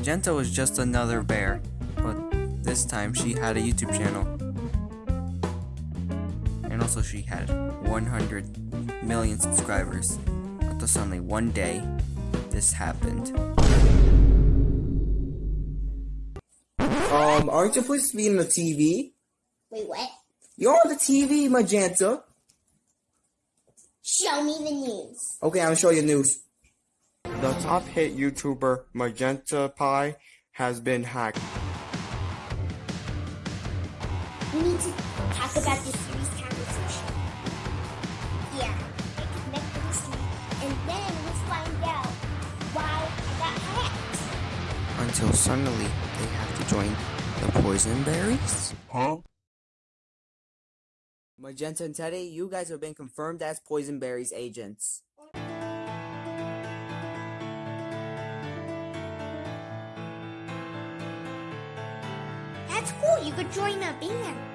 Magenta was just another bear, but this time she had a YouTube channel. And also she had 100 million subscribers. Until suddenly one day, this happened. Um, aren't you supposed to be in the TV? Wait, what? You're on the TV, Magenta. Show me the news. Okay, I'll show you the news. The top hit YouTuber Magenta Pie has been hacked. We need to talk about this serious conversation. Yeah, I connect with this and then we'll find out why I got hacked. Until suddenly they have to join the poison berries? Huh? Magenta and Teddy, you guys have been confirmed as Poison Berries agents. That's cool. You could join a band.